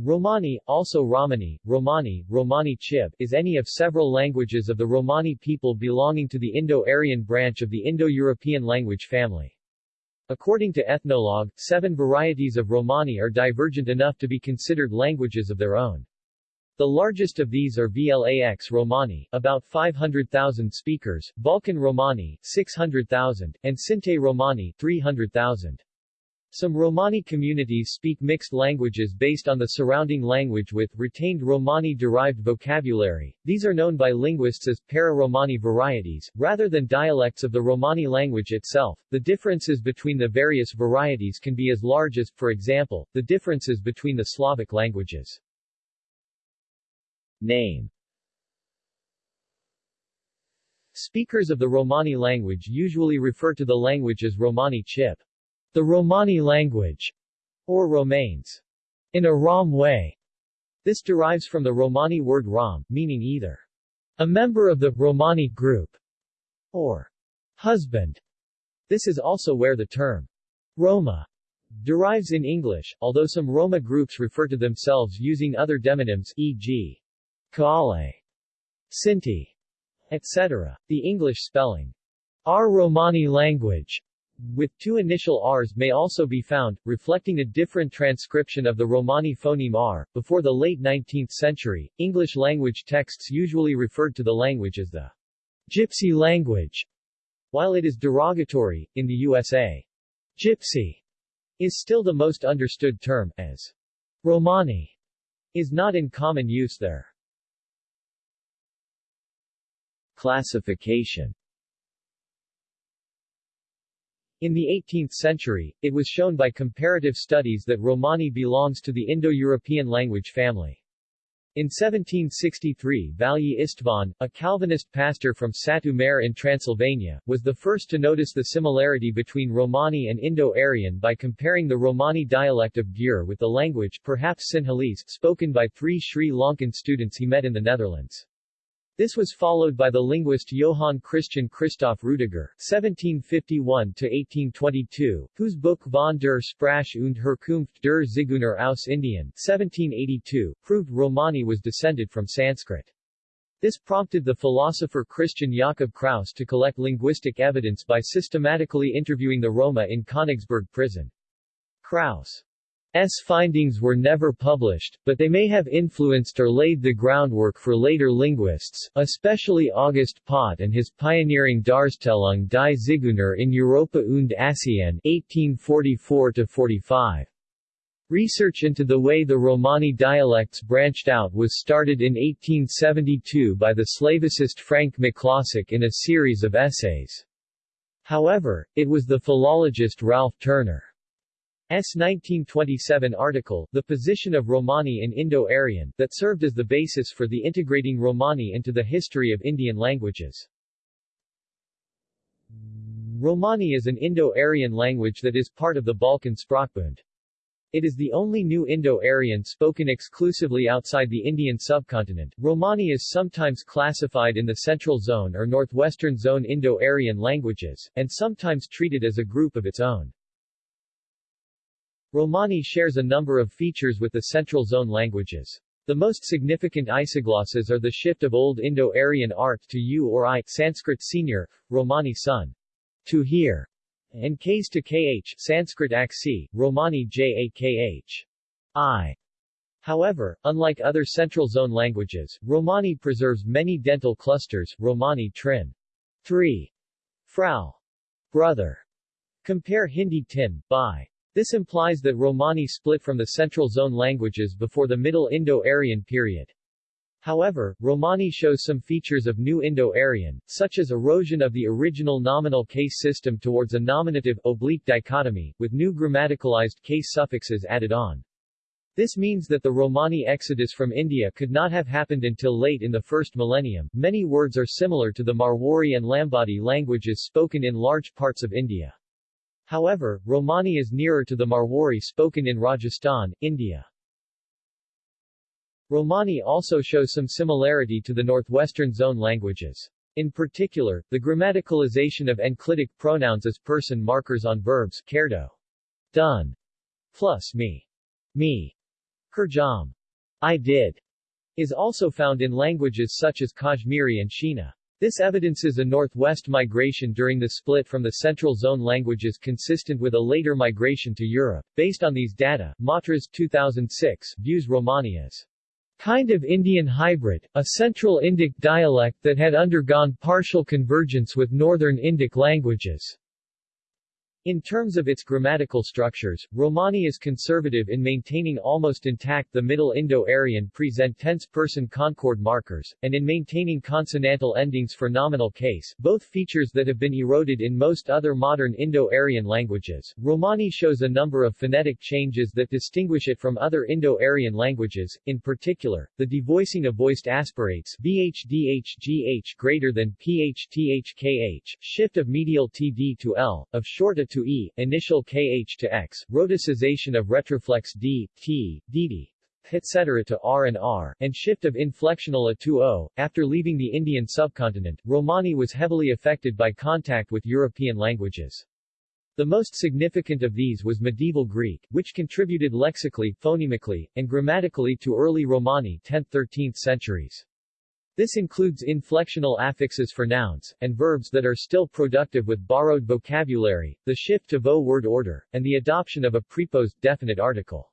Romani, also Romani, Romani, Romani Chib, is any of several languages of the Romani people belonging to the Indo-Aryan branch of the Indo-European language family. According to Ethnologue, seven varieties of Romani are divergent enough to be considered languages of their own. The largest of these are Vlax Romani, about 500,000 speakers, Balkan Romani, 600,000, and Sinte Romani, 300,000. Some Romani communities speak mixed languages based on the surrounding language with retained Romani-derived vocabulary. These are known by linguists as para-Romani varieties, rather than dialects of the Romani language itself. The differences between the various varieties can be as large as, for example, the differences between the Slavic languages. Name Speakers of the Romani language usually refer to the language as Romani Chib. The Romani language, or Romains, in a Rom way. This derives from the Romani word Rom, meaning either a member of the Romani group or husband. This is also where the term Roma derives in English, although some Roma groups refer to themselves using other demonyms, e.g. Kaale, Sinti, etc. The English spelling, our Romani language, with two initial Rs may also be found, reflecting a different transcription of the Romani phoneme R. Before the late 19th century, English language texts usually referred to the language as the Gypsy language. While it is derogatory, in the USA, Gypsy is still the most understood term, as Romani is not in common use there. Classification in the 18th century, it was shown by comparative studies that Romani belongs to the Indo-European language family. In 1763 Valli Istvan, a Calvinist pastor from Satu Mare in Transylvania, was the first to notice the similarity between Romani and Indo-Aryan by comparing the Romani dialect of Gyur with the language perhaps Sinhalese spoken by three Sri Lankan students he met in the Netherlands. This was followed by the linguist Johann Christian Christoph Rudiger (1751–1822), whose book Von der Sprache und Herkunft der Zigeuner aus Indien (1782) proved Romani was descended from Sanskrit. This prompted the philosopher Christian Jakob Kraus to collect linguistic evidence by systematically interviewing the Roma in Königsberg prison. Kraus S findings were never published, but they may have influenced or laid the groundwork for later linguists, especially August Pott and his pioneering Darstellung die Zigeuner in Europa und Asien 1844-45. Research into the way the Romani dialects branched out was started in 1872 by the Slavicist Franz Miklosich in a series of essays. However, it was the philologist Ralph Turner. 1927 article, The Position of Romani in Indo-Aryan, that served as the basis for the integrating Romani into the history of Indian languages. Romani is an Indo-Aryan language that is part of the Balkan Sprachbund. It is the only new Indo-Aryan spoken exclusively outside the Indian subcontinent. Romani is sometimes classified in the Central Zone or Northwestern Zone Indo-Aryan languages, and sometimes treated as a group of its own. Romani shares a number of features with the Central Zone languages. The most significant isoglosses are the shift of Old Indo-Aryan art to U or I Sanskrit senior, Romani son, to here, and Ks to Kh Sanskrit aksi, Romani Jakh. I. However, unlike other Central Zone languages, Romani preserves many dental clusters, Romani Trin. 3. Frau. Brother. Compare Hindi Tin, by. This implies that Romani split from the Central Zone languages before the Middle Indo-Aryan period. However, Romani shows some features of New Indo-Aryan, such as erosion of the original nominal case system towards a nominative, oblique dichotomy, with new grammaticalized case suffixes added on. This means that the Romani exodus from India could not have happened until late in the first millennium. Many words are similar to the Marwari and Lambadi languages spoken in large parts of India. However, Romani is nearer to the Marwari spoken in Rajasthan, India. Romani also shows some similarity to the Northwestern Zone languages. In particular, the grammaticalization of enclitic pronouns as person markers on verbs, kerdo, done, plus me, me, Kurjam, I did, is also found in languages such as Kashmiri and Shina. This evidences a northwest migration during the split from the Central Zone languages consistent with a later migration to Europe. Based on these data, Matras 2006 views Romani as kind of Indian hybrid, a Central Indic dialect that had undergone partial convergence with Northern Indic languages. In terms of its grammatical structures, Romani is conservative in maintaining almost intact the Middle Indo-Aryan present tense person concord markers, and in maintaining consonantal endings for nominal case, both features that have been eroded in most other modern Indo-Aryan languages. Romani shows a number of phonetic changes that distinguish it from other Indo-Aryan languages, in particular, the devoicing of voiced aspirates bhdhgh greater than phthkh, shift of medial td to l, of short a to e, initial kh to x, rhoticization of retroflex d, t, dd, etc. to r and r, and shift of inflectional a to o. After leaving the Indian subcontinent, Romani was heavily affected by contact with European languages. The most significant of these was medieval Greek, which contributed lexically, phonemically, and grammatically to early Romani 10th-13th centuries. This includes inflectional affixes for nouns, and verbs that are still productive with borrowed vocabulary, the shift to vo word order, and the adoption of a preposed definite article.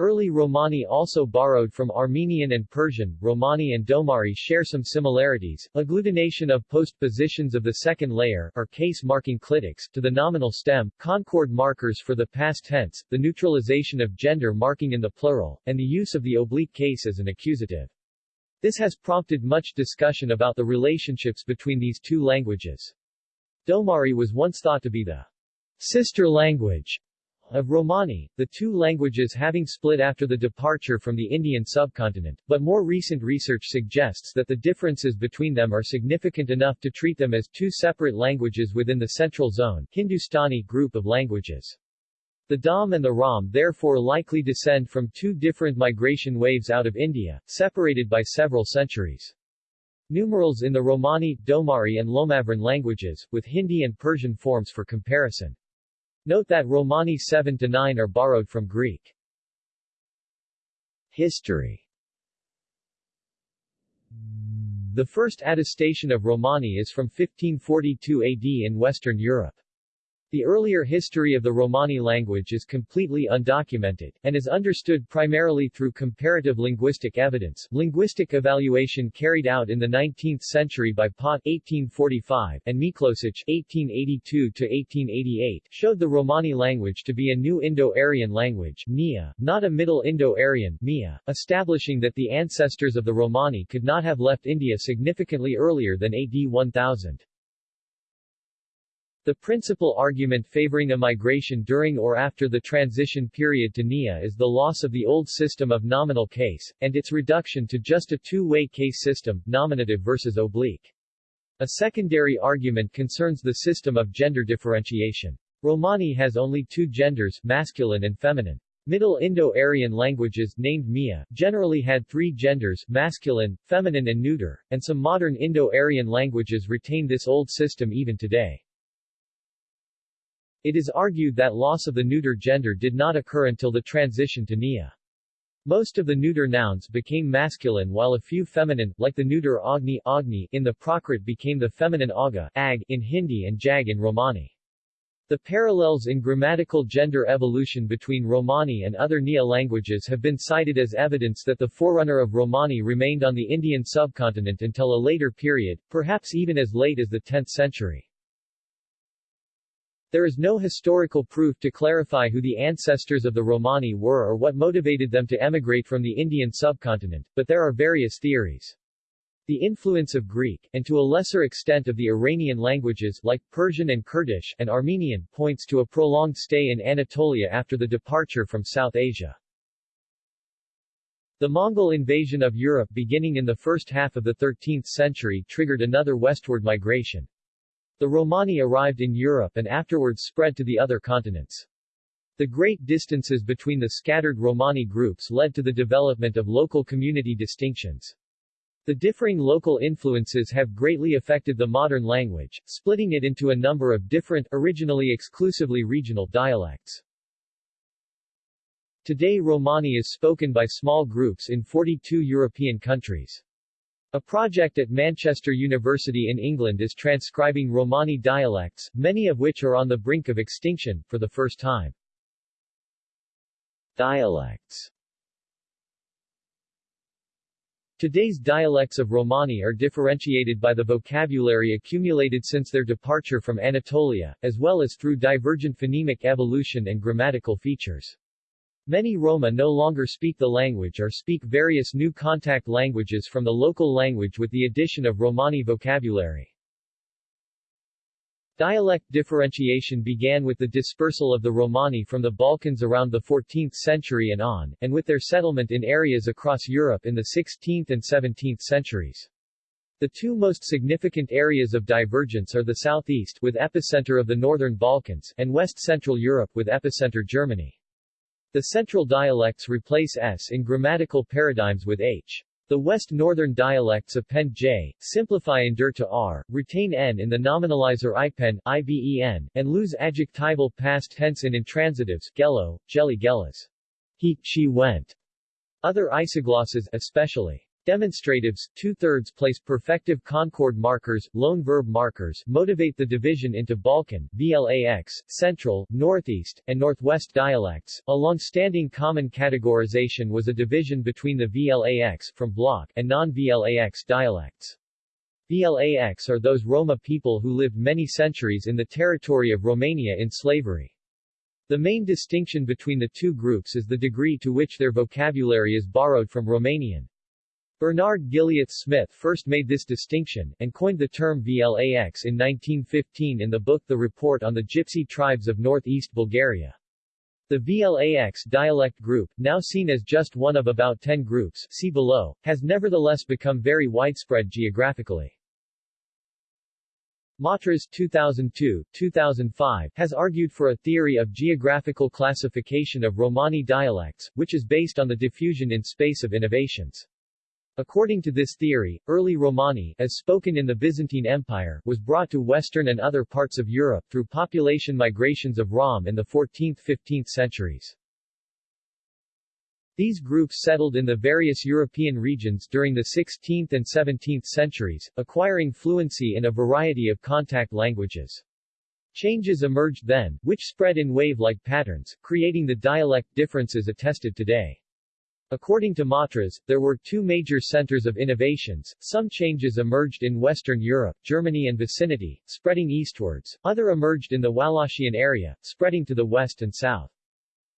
Early Romani also borrowed from Armenian and Persian. Romani and Domari share some similarities, agglutination of postpositions of the second layer or case marking clitics to the nominal stem, concord markers for the past tense, the neutralization of gender marking in the plural, and the use of the oblique case as an accusative. This has prompted much discussion about the relationships between these two languages. Domari was once thought to be the sister language of Romani, the two languages having split after the departure from the Indian subcontinent, but more recent research suggests that the differences between them are significant enough to treat them as two separate languages within the Central Zone Hindustani group of languages. The Dom and the Rom therefore likely descend from two different migration waves out of India, separated by several centuries. Numerals in the Romani, Domari and Lomavran languages, with Hindi and Persian forms for comparison. Note that Romani 7 to 9 are borrowed from Greek. History The first attestation of Romani is from 1542 AD in Western Europe. The earlier history of the Romani language is completely undocumented, and is understood primarily through comparative linguistic evidence. Linguistic evaluation carried out in the 19th century by Pott 1845 and Miklosich 1882-1888 showed the Romani language to be a new Indo-Aryan language Nia, not a Middle Indo-Aryan Mia, establishing that the ancestors of the Romani could not have left India significantly earlier than AD 1000. The principal argument favoring a migration during or after the transition period to NIA is the loss of the old system of nominal case, and its reduction to just a two-way case system, nominative versus oblique. A secondary argument concerns the system of gender differentiation. Romani has only two genders, masculine and feminine. Middle Indo-Aryan languages, named Mia, generally had three genders, masculine, feminine and neuter, and some modern Indo-Aryan languages retain this old system even today. It is argued that loss of the neuter gender did not occur until the transition to Nia. Most of the neuter nouns became masculine while a few feminine, like the neuter Agni, Agni in the Prakrit became the feminine Aga ag in Hindi and Jag in Romani. The parallels in grammatical gender evolution between Romani and other Nia languages have been cited as evidence that the forerunner of Romani remained on the Indian subcontinent until a later period, perhaps even as late as the 10th century. There is no historical proof to clarify who the ancestors of the Romani were or what motivated them to emigrate from the Indian subcontinent, but there are various theories. The influence of Greek, and to a lesser extent of the Iranian languages like Persian and Kurdish and Armenian, points to a prolonged stay in Anatolia after the departure from South Asia. The Mongol invasion of Europe beginning in the first half of the 13th century triggered another westward migration. The Romani arrived in Europe and afterwards spread to the other continents. The great distances between the scattered Romani groups led to the development of local community distinctions. The differing local influences have greatly affected the modern language, splitting it into a number of different, originally exclusively regional dialects. Today Romani is spoken by small groups in 42 European countries. A project at Manchester University in England is transcribing Romani dialects, many of which are on the brink of extinction, for the first time. Dialects Today's dialects of Romani are differentiated by the vocabulary accumulated since their departure from Anatolia, as well as through divergent phonemic evolution and grammatical features. Many Roma no longer speak the language or speak various new contact languages from the local language with the addition of Romani vocabulary. Dialect differentiation began with the dispersal of the Romani from the Balkans around the 14th century and on, and with their settlement in areas across Europe in the 16th and 17th centuries. The two most significant areas of divergence are the southeast with epicenter of the northern Balkans and west-central Europe with epicenter Germany. The central dialects replace s in grammatical paradigms with h. The West Northern dialects append j, simplify endure to r, retain n in the nominalizer ipen, iven, and lose adjectival past tense in intransitives gello, jelly gellas. He, she went. Other isoglosses, especially Demonstratives, two-thirds place perfective concord markers, loan verb markers, motivate the division into Balkan, VLAX, Central, Northeast, and Northwest dialects. A long-standing common categorization was a division between the VLAX from block and non-VLAX dialects. VLAX are those Roma people who lived many centuries in the territory of Romania in slavery. The main distinction between the two groups is the degree to which their vocabulary is borrowed from Romanian. Bernard Gilliat Smith first made this distinction, and coined the term VLAX in 1915 in the book The Report on the Gypsy Tribes of Northeast Bulgaria. The VLAX dialect group, now seen as just one of about 10 groups see below, has nevertheless become very widespread geographically. Matras 2002, 2005 has argued for a theory of geographical classification of Romani dialects, which is based on the diffusion in space of innovations. According to this theory, early Romani, as spoken in the Byzantine Empire, was brought to western and other parts of Europe through population migrations of Rom in the 14th–15th centuries. These groups settled in the various European regions during the 16th and 17th centuries, acquiring fluency in a variety of contact languages. Changes emerged then, which spread in wave-like patterns, creating the dialect differences attested today. According to Matras, there were two major centers of innovations, some changes emerged in Western Europe, Germany and vicinity, spreading eastwards, other emerged in the Wallachian area, spreading to the west and south.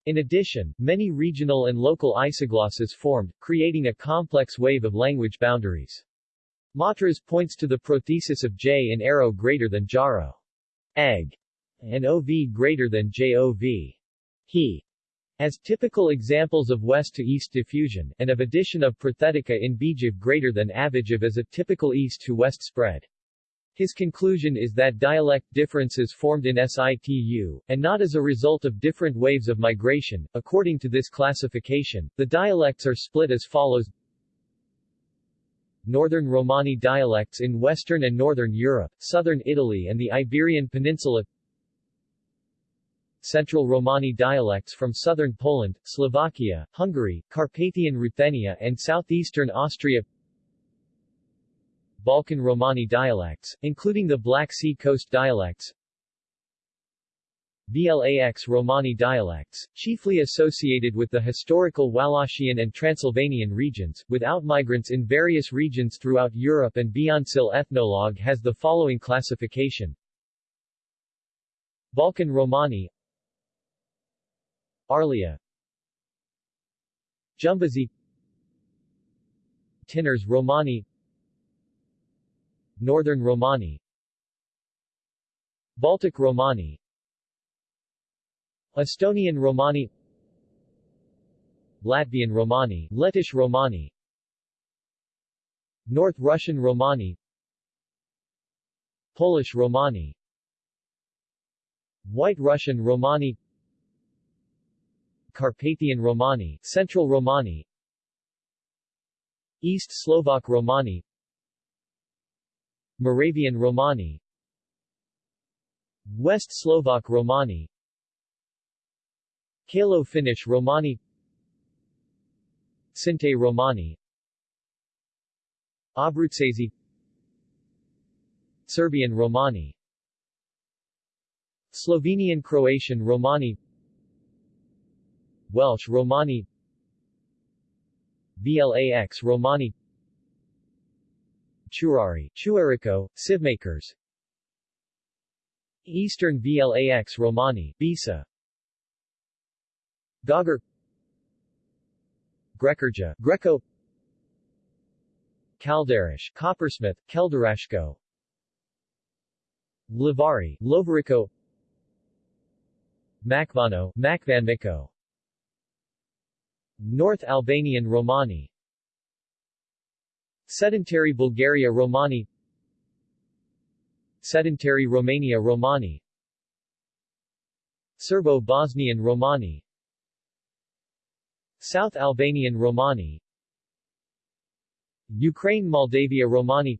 In addition, many regional and local isoglosses formed, creating a complex wave of language boundaries. Matras points to the prothesis of j in arrow greater than jaro, egg, and ov greater than jov, he, as typical examples of west-to-east diffusion, and of addition of prothetica in Bijev greater than Avijev as a typical east-to-west spread. His conclusion is that dialect differences formed in situ, and not as a result of different waves of migration. According to this classification, the dialects are split as follows Northern Romani dialects in Western and Northern Europe, Southern Italy and the Iberian Peninsula Central Romani dialects from southern Poland, Slovakia, Hungary, Carpathian Ruthenia and southeastern Austria Balkan Romani dialects, including the Black Sea coast dialects VLAX Romani dialects, chiefly associated with the historical Wallachian and Transylvanian regions, with outmigrants in various regions throughout Europe and beyond. Sil Ethnologue has the following classification Balkan Romani Arlia. Jumbazi. Tinners Romani. Northern Romani. Baltic Romani. Estonian Romani. Latvian Romani. Lettish Romani. North Russian Romani. Polish Romani. White Russian Romani Carpathian Romani, Central Romani East Slovak Romani Moravian Romani West Slovak Romani Kalo Finnish Romani Sinte Romani Abruzzese Serbian Romani Slovenian Croatian Romani Welsh Romani. VLAX Romani. Churari, Chuarico, Sivmakers. Eastern VLAX Romani, Bisa Gaugar Grekerja, Greco. Calderish, Coppersmith, Keldarashko. Livari, Lovarico. Makvano, Makvanmiko North Albanian Romani. Sedentary Bulgaria Romani. Sedentary Romania Romani. Serbo-Bosnian Romani. South Albanian Romani. Ukraine Moldavia Romani.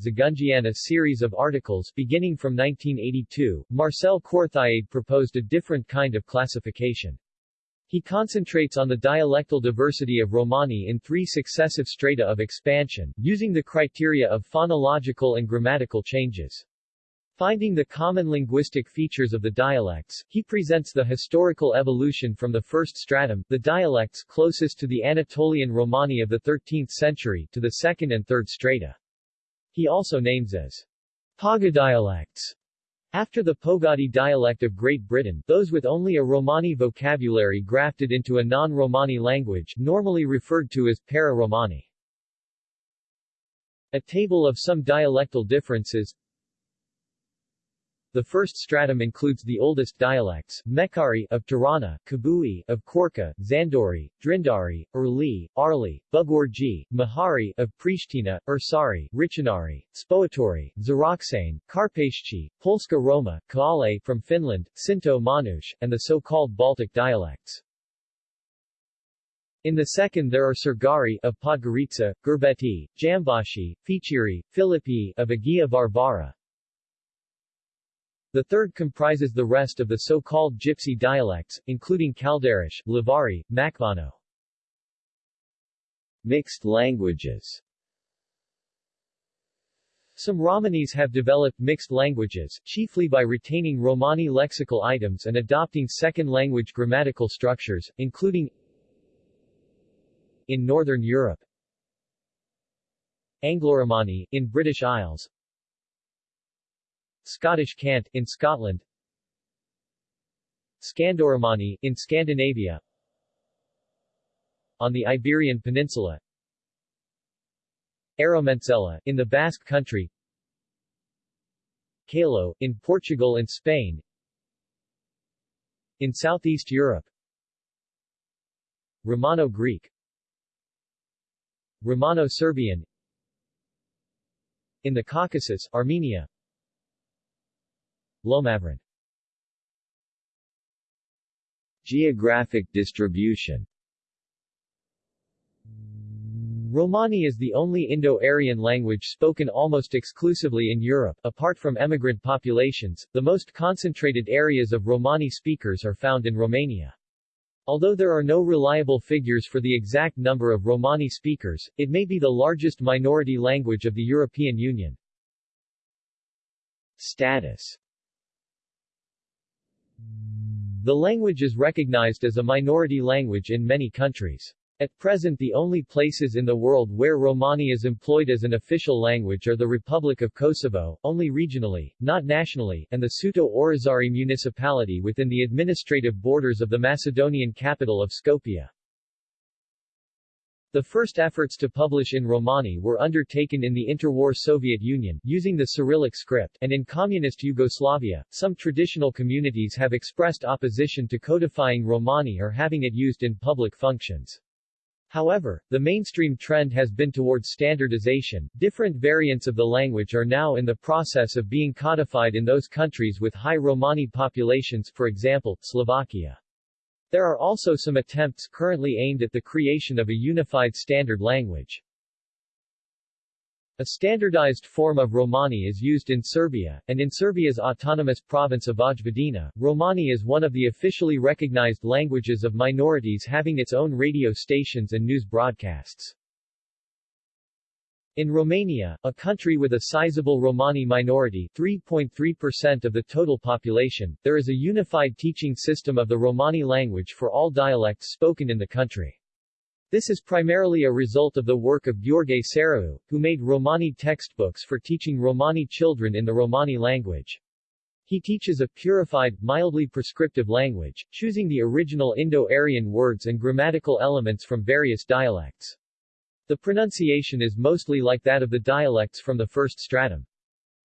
Zagungian series of articles beginning from 1982, Marcel Courthiade proposed a different kind of classification. He concentrates on the dialectal diversity of Romani in three successive strata of expansion, using the criteria of phonological and grammatical changes. Finding the common linguistic features of the dialects, he presents the historical evolution from the first stratum, the dialects closest to the Anatolian Romani of the 13th century, to the second and third strata. He also names as Pogadialects after the Pogadi dialect of Great Britain, those with only a Romani vocabulary grafted into a non-Romani language, normally referred to as para-Romani. A table of some dialectal differences the first stratum includes the oldest dialects, Mekari of Tirana, Kabui of Korka, Zandori, Drindari, Urli, Arli, Bugorji, Mahari of Pristina, Ursari, Richinari, Spoatori, Zaraksane, Karpashchi, Polska Roma, Kaale from Finland, Sinto Manush, and the so-called Baltic dialects. In the second there are Sergari of Podgorica, Gerbeti, Jambashi, Fichiri, Philippi of Agia Varvara, the third comprises the rest of the so-called Gypsy dialects, including Calderish, Livari, Makvano. Mixed languages Some Romanis have developed mixed languages, chiefly by retaining Romani lexical items and adopting second-language grammatical structures, including in Northern Europe Anglo-Romani, in British Isles Scottish Cant, in Scotland. Scandoromani, in Scandinavia. On the Iberian Peninsula. Aromencela, in the Basque Country. Calo, in Portugal and Spain. In Southeast Europe. Romano-Greek. Romano-Serbian. In the Caucasus, Armenia Lomavran Geographic distribution Romani is the only Indo-Aryan language spoken almost exclusively in Europe. Apart from emigrant populations, the most concentrated areas of Romani speakers are found in Romania. Although there are no reliable figures for the exact number of Romani speakers, it may be the largest minority language of the European Union. Status the language is recognized as a minority language in many countries. At present the only places in the world where Romani is employed as an official language are the Republic of Kosovo, only regionally, not nationally, and the Suto Orizari municipality within the administrative borders of the Macedonian capital of Skopje. The first efforts to publish in Romani were undertaken in the interwar Soviet Union, using the Cyrillic script, and in communist Yugoslavia, some traditional communities have expressed opposition to codifying Romani or having it used in public functions. However, the mainstream trend has been towards standardization. Different variants of the language are now in the process of being codified in those countries with high Romani populations, for example, Slovakia. There are also some attempts currently aimed at the creation of a unified standard language. A standardized form of Romani is used in Serbia, and in Serbia's autonomous province of Vojvodina, Romani is one of the officially recognized languages of minorities having its own radio stations and news broadcasts. In Romania, a country with a sizable Romani minority 3.3% of the total population, there is a unified teaching system of the Romani language for all dialects spoken in the country. This is primarily a result of the work of Gheorghe Sarău, who made Romani textbooks for teaching Romani children in the Romani language. He teaches a purified, mildly prescriptive language, choosing the original Indo-Aryan words and grammatical elements from various dialects. The pronunciation is mostly like that of the dialects from the first stratum.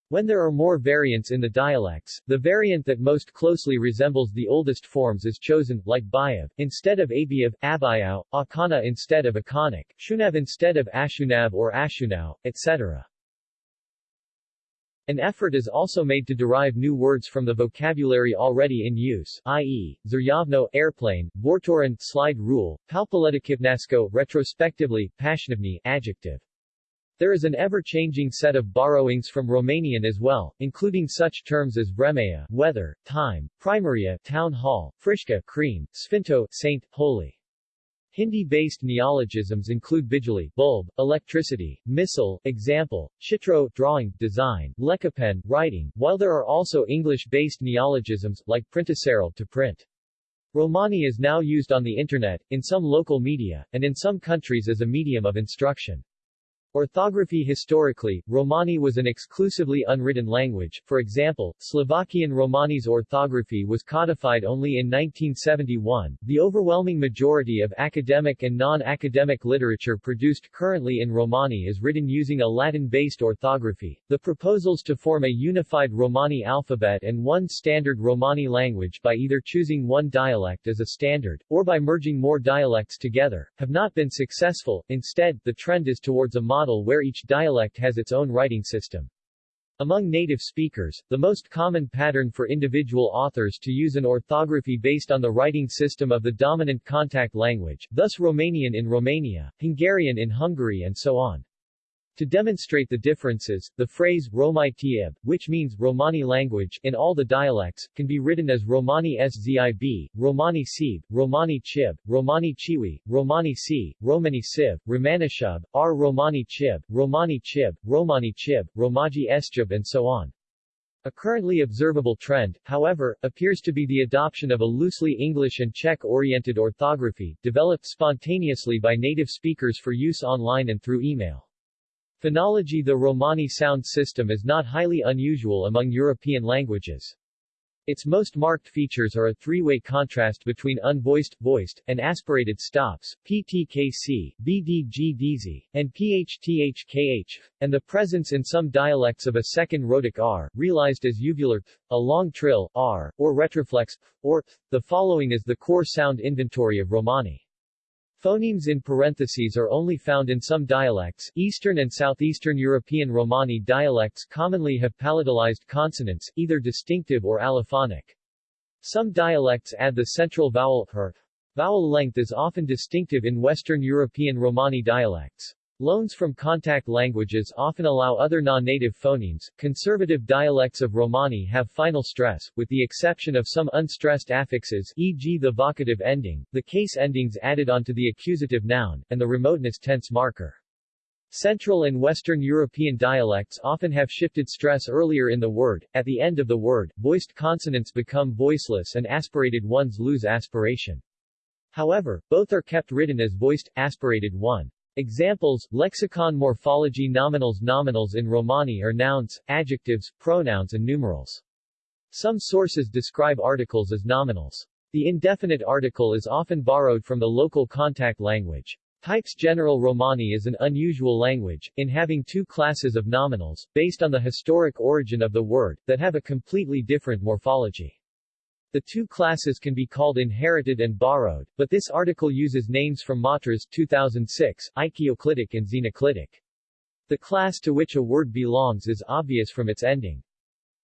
When there are more variants in the dialects, the variant that most closely resembles the oldest forms is chosen, like Bayav, instead of Abiyav, Abayao, Akana instead of Akanic, Shunav instead of Ashunav or Ashunau, etc. An effort is also made to derive new words from the vocabulary already in use, i.e., Zuryavno, airplane, Vortoran, slide rule, Palpaletikivnasko, retrospectively, Pashnivni, adjective. There is an ever-changing set of borrowings from Romanian as well, including such terms as vremea, weather, time, primaria, town hall, frișca, cream, sfinto, saint, holy. Hindi-based neologisms include bijali, bulb, electricity, missile, example, chitro, drawing, design, lekapen, writing, while there are also English-based neologisms, like printaseral, to print. Romani is now used on the Internet, in some local media, and in some countries as a medium of instruction. Orthography Historically, Romani was an exclusively unwritten language, for example, Slovakian Romani's orthography was codified only in 1971. The overwhelming majority of academic and non-academic literature produced currently in Romani is written using a Latin-based orthography. The proposals to form a unified Romani alphabet and one standard Romani language by either choosing one dialect as a standard, or by merging more dialects together, have not been successful. Instead, the trend is towards a model model where each dialect has its own writing system. Among native speakers, the most common pattern for individual authors to use an orthography based on the writing system of the dominant contact language, thus Romanian in Romania, Hungarian in Hungary and so on. To demonstrate the differences, the phrase Romai Tieb, which means Romani language in all the dialects, can be written as Romani Szib, Romani Sib, Romani Chib, Romani Chiwi, Romani Si, Romani Siv, Romanishub, R. Romani Chib, Romani Chib, Romani Chib, Romaji Estjib and so on. A currently observable trend, however, appears to be the adoption of a loosely English and Czech-oriented orthography, developed spontaneously by native speakers for use online and through email. Phonology The Romani sound system is not highly unusual among European languages. Its most marked features are a three-way contrast between unvoiced, voiced, and aspirated stops, PTKC, BDGDZ, and PHTHKH, and the presence in some dialects of a second rhotic R, realized as uvular a long trill, R, or retroflex, or. The following is the core sound inventory of Romani. Phonemes in parentheses are only found in some dialects. Eastern and Southeastern European Romani dialects commonly have palatalized consonants, either distinctive or allophonic. Some dialects add the central vowel her. Vowel length is often distinctive in Western European Romani dialects. Loans from contact languages often allow other non-native phonemes. Conservative dialects of Romani have final stress, with the exception of some unstressed affixes e.g. the vocative ending, the case endings added onto the accusative noun, and the remoteness tense marker. Central and Western European dialects often have shifted stress earlier in the word. At the end of the word, voiced consonants become voiceless and aspirated ones lose aspiration. However, both are kept written as voiced, aspirated one. Examples, lexicon morphology nominals Nominals in Romani are nouns, adjectives, pronouns and numerals. Some sources describe articles as nominals. The indefinite article is often borrowed from the local contact language. Types General Romani is an unusual language, in having two classes of nominals, based on the historic origin of the word, that have a completely different morphology. The two classes can be called inherited and borrowed, but this article uses names from Matras 2006, Oikoclitic and Xenoclitic. The class to which a word belongs is obvious from its ending.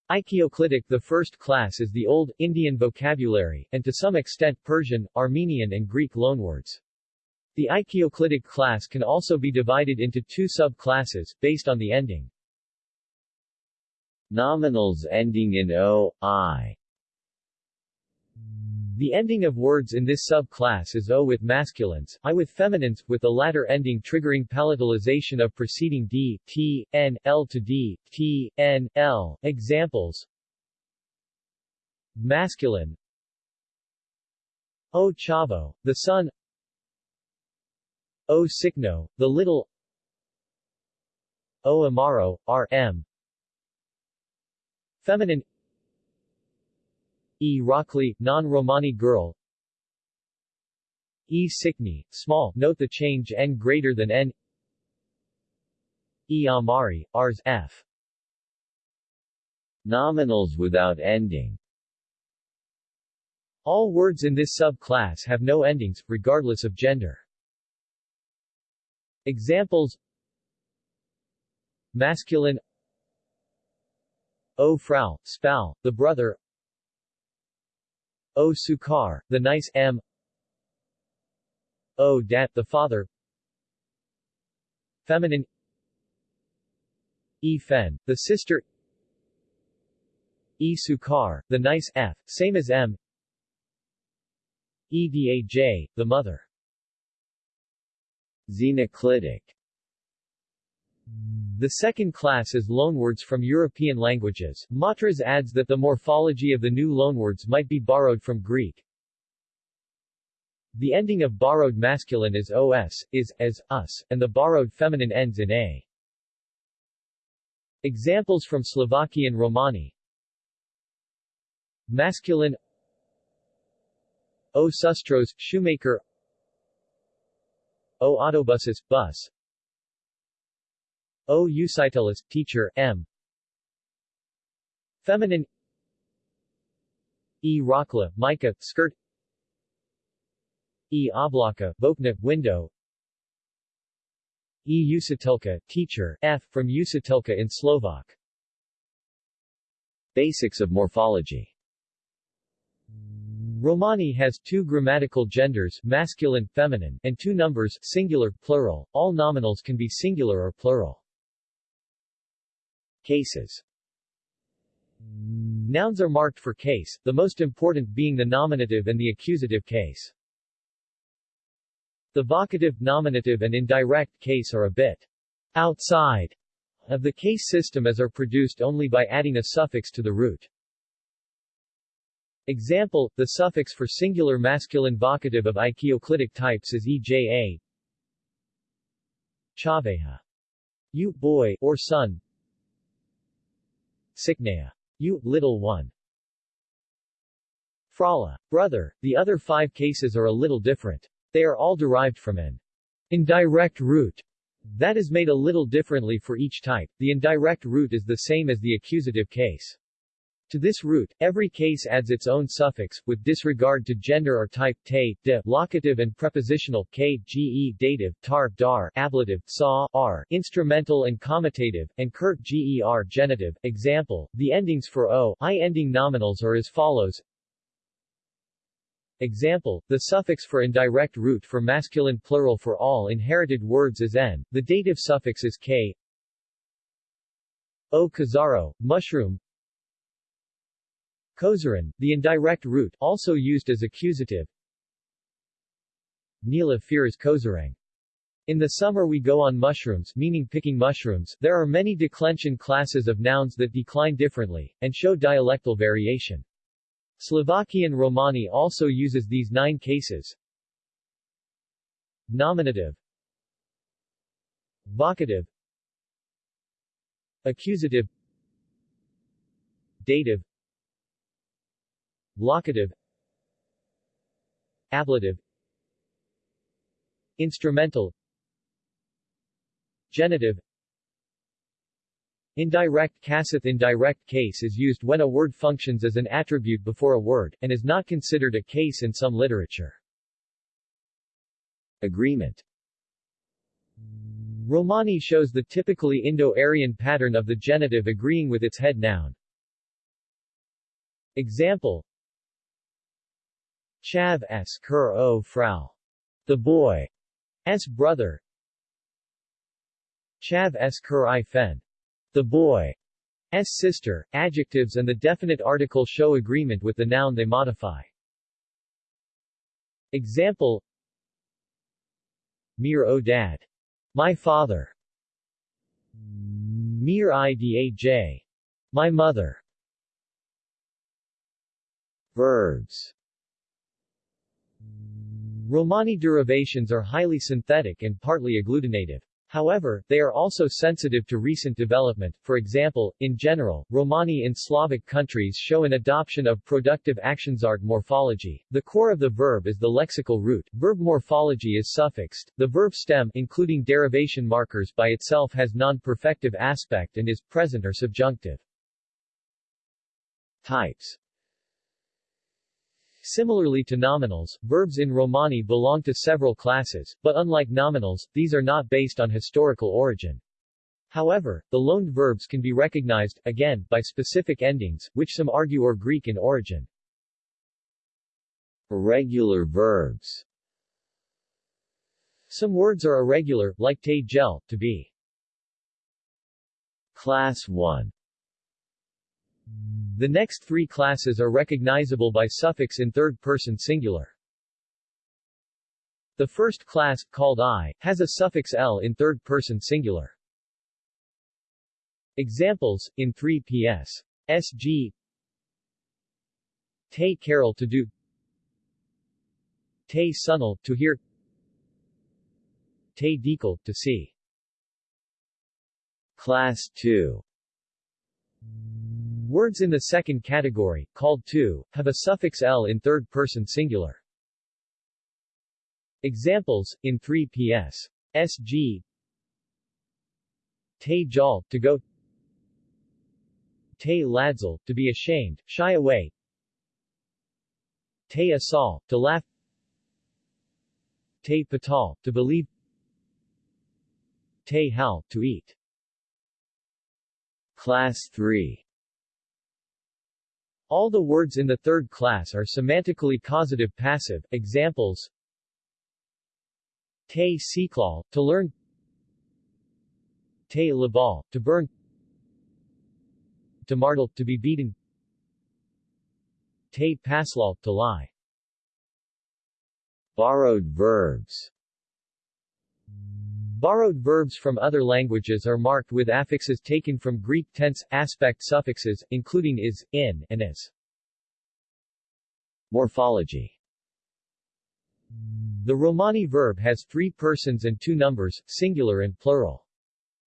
Oikoclitic the first class is the Old, Indian vocabulary, and to some extent Persian, Armenian and Greek loanwords. The Oikoclitic class can also be divided into two subclasses, based on the ending. Nominals ending in o, i The ending of words in this subclass is o with masculines, i with feminines, with the latter ending triggering palatalization of preceding d, t, n, l to d, t, n, l. Examples. Masculine. O Chavo, the son O Signo, the little. O Amaro, R.M. Feminine E. Rockley, non-Romani girl E. Sikni, small, note the change n greater than n E. Amari, Rs. F. Nominals without ending All words in this subclass have no endings, regardless of gender. Examples Masculine O Frau, Spal, the brother O Sukar, the nice M. O Dat, the father. Feminine. E Fen, the sister. E Sukar, the nice F, same as M. Edaj, the mother. Xenoclitic the second class is loanwords from European languages. Matras adds that the morphology of the new loanwords might be borrowed from Greek. The ending of borrowed masculine is os, is, as, us, and the borrowed feminine ends in a. Examples from Slovakian Romani Masculine O sustros, shoemaker O autobuses, bus O Eusitilis, teacher, M. Feminine E. Rockla, mica, skirt E. Oblaka, Bokna, window E. Usitilka, teacher, F. from Usitilka in Slovak. Basics of morphology Romani has two grammatical genders, masculine, feminine, and two numbers, singular, plural. All nominals can be singular or plural. Cases Nouns are marked for case, the most important being the nominative and the accusative case. The vocative, nominative and indirect case are a bit outside of the case system as are produced only by adding a suffix to the root. Example, the suffix for singular masculine vocative of Oikoclitic types is eja. Chaveha. You, boy, or son. Siknea. You, little one. Frala. Brother. The other five cases are a little different. They are all derived from an indirect root that is made a little differently for each type. The indirect root is the same as the accusative case. To this root, every case adds its own suffix, with disregard to gender or type, te, de, locative and prepositional, k, ge, dative, tar, dar, ablative, saw, r, instrumental and commutative, and kurt, ger, genitive. Example, the endings for o, i ending nominals are as follows. Example, the suffix for indirect root for masculine plural for all inherited words is n, the dative suffix is k. O Kazaro, mushroom, Kozaran, the indirect root, also used as accusative. Nila fears Kozarang. In the summer we go on mushrooms, meaning picking mushrooms. There are many declension classes of nouns that decline differently, and show dialectal variation. Slovakian Romani also uses these nine cases. Nominative Vocative Accusative Dative Locative. Ablative. Instrumental. Genitive. Indirect Casith Indirect case is used when a word functions as an attribute before a word, and is not considered a case in some literature. Agreement. Romani shows the typically Indo-Aryan pattern of the genitive agreeing with its head noun. Example Chav s Kur o Frau. The boy. s brother Chav s kur i fen. The boy. S sister, adjectives and the definite article show agreement with the noun they modify. Example Mir o dad. My father. Mir idaj. My mother. Verbs Romani derivations are highly synthetic and partly agglutinative. However, they are also sensitive to recent development, for example, in general, Romani in Slavic countries show an adoption of productive Aktionsart morphology. The core of the verb is the lexical root. Verb morphology is suffixed. The verb stem including derivation markers by itself has non-perfective aspect and is present or subjunctive. Types Similarly to nominals, verbs in Romani belong to several classes, but unlike nominals, these are not based on historical origin. However, the loaned verbs can be recognized, again, by specific endings, which some argue are Greek in origin. Irregular verbs Some words are irregular, like te gel, to be. Class 1 the next three classes are recognizable by suffix in third-person singular. The first class, called I, has a suffix l in third-person singular. Examples, in 3 ps. sg Te carol to do Te sunal, to hear Te dekal, to see. Class 2 Words in the second category, called to, have a suffix l in third-person singular. Examples, in 3 ps. sg Te jal, to go. Te ladzal, to be ashamed, shy away. Te asal, to laugh. Te patal, to believe. Te hal, to eat. Class 3 all the words in the third class are semantically causative passive. Examples Te siklal, to learn Te labal, to burn Te martel, to be beaten Te paslal, to lie. Borrowed verbs Borrowed verbs from other languages are marked with affixes taken from Greek tense, aspect suffixes, including is, in, and is. Morphology The Romani verb has three persons and two numbers, singular and plural.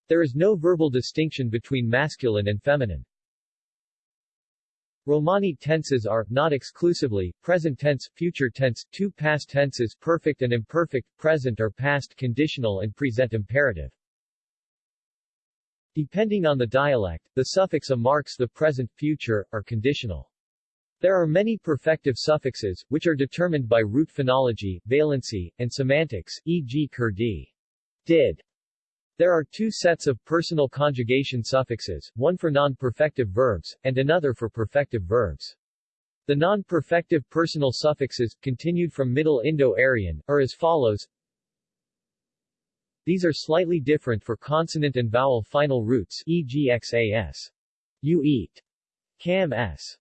There is no verbal distinction between masculine and feminine. Romani tenses are, not exclusively, present tense, future tense, two past tenses perfect and imperfect, present or past conditional and present imperative. Depending on the dialect, the suffix a marks the present, future, or conditional. There are many perfective suffixes, which are determined by root phonology, valency, and semantics, e.g. kurdi. Did. There are two sets of personal conjugation suffixes, one for non-perfective verbs, and another for perfective verbs. The non-perfective personal suffixes, continued from Middle Indo-Aryan, are as follows. These are slightly different for consonant and vowel final roots, e.g. xas. You eat. Cam s.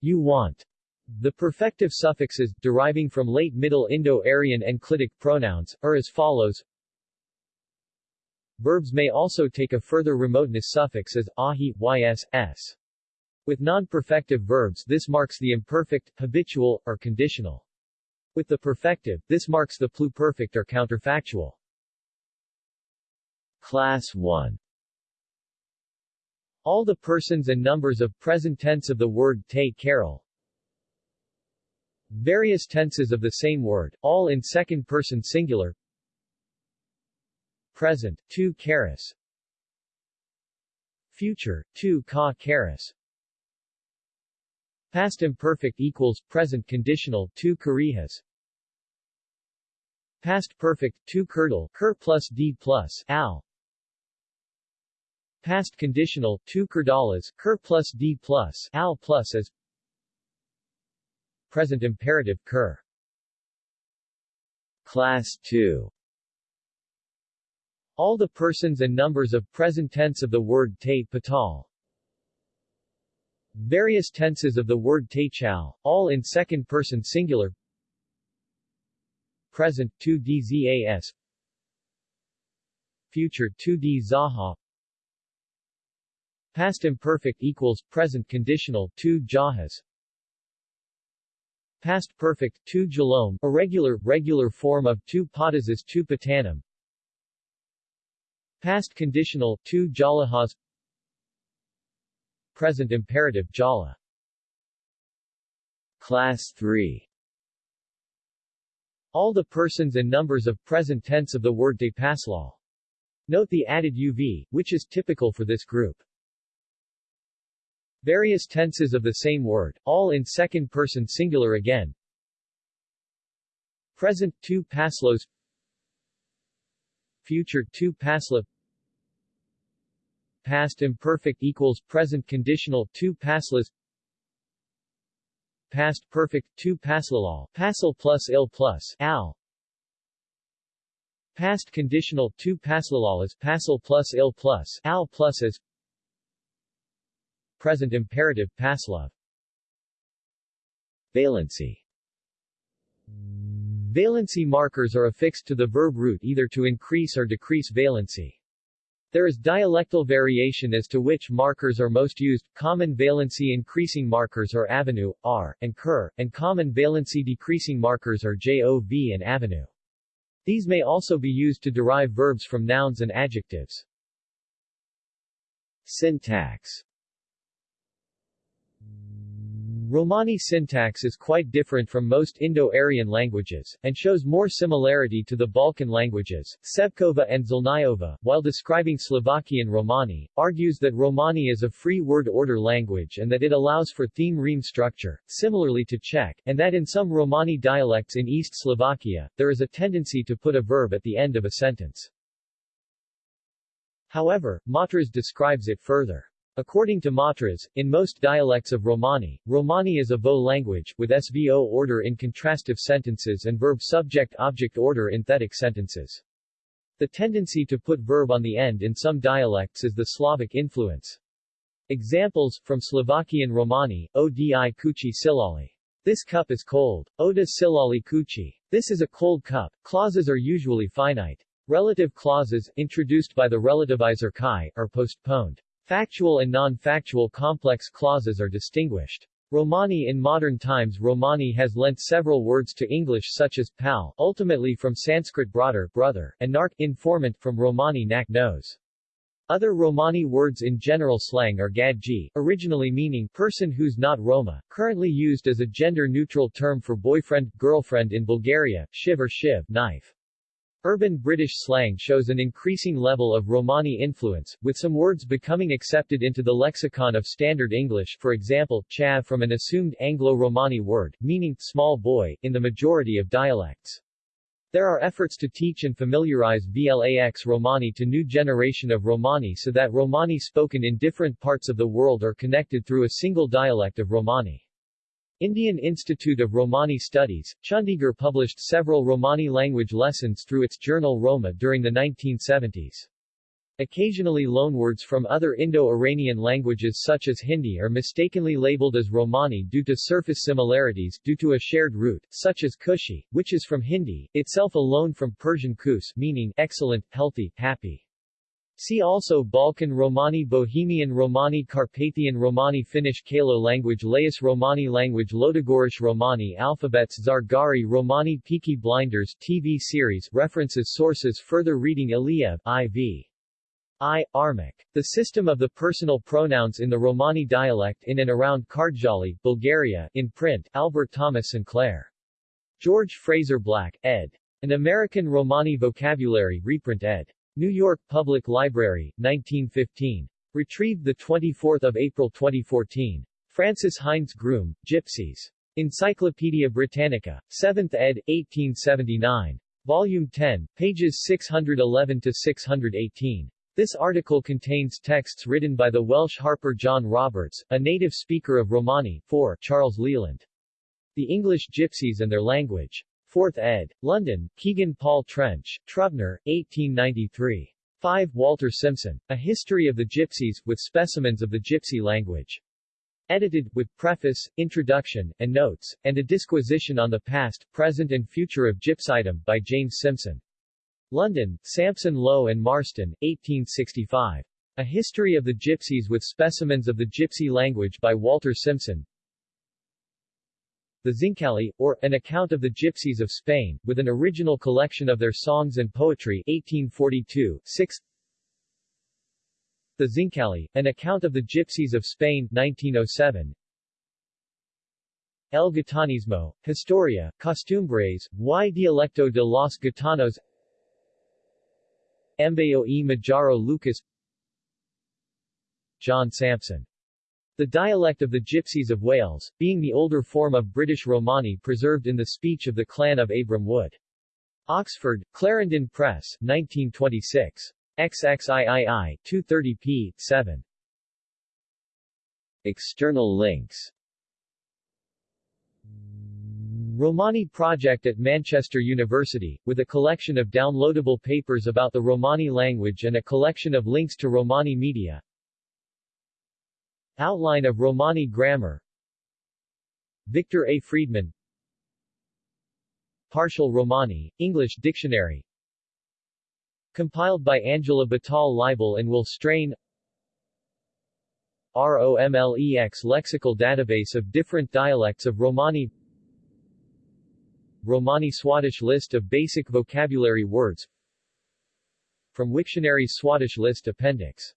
You want. The perfective suffixes, deriving from late Middle Indo-Aryan enclitic pronouns, are as follows. Verbs may also take a further remoteness suffix as ahi, ys, s. With non-perfective verbs this marks the imperfect, habitual, or conditional. With the perfective, this marks the pluperfect or counterfactual. Class 1 All the persons and numbers of present tense of the word te carol. Various tenses of the same word, all in second person singular, Present, 2 caris. Future, 2 ka caris. Past imperfect equals present conditional 2 karihas. Past perfect 2 kurdal ker plus d plus al. Past conditional 2 kurdalas ker plus d plus al plus as. Present imperative ker. Class 2 All the persons and numbers of present tense of the word te patal. Various tenses of the word te chao, all in second person singular. Present 2d zas. Future 2d zaha. Past imperfect equals present conditional 2 jahas. Past perfect 2 jalom, irregular regular form of 2 patasis 2 patanum. Past conditional 2 jalahas. Present imperative jala. Class 3 All the persons and numbers of present tense of the word de paslal. Note the added uv, which is typical for this group. Various tenses of the same word, all in second person singular again. Present 2 paslos Future 2 pasla Past imperfect equals present conditional 2 paslas Past perfect 2 paslalal pasal plus il plus al. Past conditional 2 paslalal is pasal plus il plus al plus as Present imperative paslav Valency Valency markers are affixed to the verb root either to increase or decrease valency. There is dialectal variation as to which markers are most used. Common valency increasing markers are avenue, r, and cur, and common valency decreasing markers are jov and avenue. These may also be used to derive verbs from nouns and adjectives. Syntax Romani syntax is quite different from most Indo-Aryan languages, and shows more similarity to the Balkan languages. Šebková and Žlnayová, while describing Slovakian Romani, argues that Romani is a free word order language and that it allows for theme-rheme structure, similarly to Czech, and that in some Romani dialects in East Slovakia, there is a tendency to put a verb at the end of a sentence. However, Matras describes it further. According to Matras, in most dialects of Romani, Romani is a VO language, with SVO order in contrastive sentences and verb-subject-object order in thetic sentences. The tendency to put verb on the end in some dialects is the Slavic influence. Examples, from Slovakian Romani, Odi kuchi silali. This cup is cold. Oda silali kuchi. This is a cold cup. Clauses are usually finite. Relative clauses, introduced by the relativizer chi, are postponed. Factual and non-factual complex clauses are distinguished. Romani In modern times Romani has lent several words to English such as pal ultimately from Sanskrit brother, brother and nark informant from Romani nak nose. Other Romani words in general slang are gadji, originally meaning person who's not Roma, currently used as a gender-neutral term for boyfriend, girlfriend in Bulgaria, shiv or shiv, knife. Urban British slang shows an increasing level of Romani influence, with some words becoming accepted into the lexicon of Standard English for example, chav from an assumed Anglo-Romani word, meaning small boy, in the majority of dialects. There are efforts to teach and familiarize VLAX Romani to new generation of Romani so that Romani spoken in different parts of the world are connected through a single dialect of Romani. Indian Institute of Romani Studies, Chandigarh published several Romani language lessons through its journal Roma during the 1970s. Occasionally loanwords from other Indo-Iranian languages such as Hindi are mistakenly labeled as Romani due to surface similarities due to a shared root, such as Kushi, which is from Hindi, itself a loan from Persian kus meaning excellent, healthy, happy. See also Balkan Romani Bohemian Romani Carpathian Romani Finnish Kalo language Laos Romani language Lodogorish Romani alphabets Zargari Romani Peaky Blinders TV series References Sources Further reading Iliev, I.V. I. Armak. The system of the personal pronouns in the Romani dialect in and around Kardjali, Bulgaria, in print, Albert Thomas Sinclair. George Fraser Black, ed. An American Romani Vocabulary, reprint ed. New York Public Library, 1915. Retrieved 24 April 2014. Francis Hindes Groome, Gypsies. Encyclopaedia Britannica. 7th ed., 1879. Volume 10, pages 611-618. This article contains texts written by the Welsh harper John Roberts, a native speaker of Romani, 4 Charles Leland. The English Gypsies and Their Language. 4th ed. London, Kegan Paul Trench, Trubner, 1893. 5. Walter Simson. A History of the Gypsies, with specimens of the Gypsy language. Edited, with preface, introduction, and notes, and a disquisition on the past, present and future of Gypsydom, by James Simson. London, Sampson Low and Marston, 1865. A History of the Gypsies with Specimens of the Gypsy Language by Walter Simson. The Zincali, or, An Account of the Gypsies of Spain, with an original collection of their songs and poetry 1842, 6 The Zincali, An Account of the Gypsies of Spain 1907 El Gitanismo, Historia, Costumbres, y Dialecto de los Gitanos. Embeo e Majaro Lucas. John Sampson the dialect of the Gypsies of Wales, being the older form of British Romani preserved in the speech of the clan of Abram Wood. Oxford, Clarendon Press, 1926. XXIII, 230p. 7. External links Romani Project at Manchester University, with a collection of downloadable papers about the Romani language and a collection of links to Romani media Outline of Romani grammar. Victor A. Friedman. Partial Romani, English Dictionary. Compiled by Angela Batal Leibel and Will Strain. ROMLEX Lexical Database of different dialects of Romani. Romani Swadesh List of basic vocabulary words. From Wiktionary Swadesh List Appendix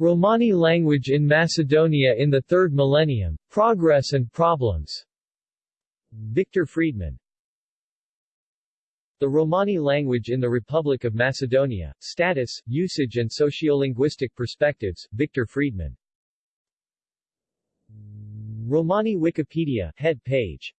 Romani language in Macedonia in the Third Millennium, Progress and Problems. Victor Friedman. The Romani language in the Republic of Macedonia, Status, Usage and Sociolinguistic Perspectives, Victor Friedman. Romani Wikipedia, head page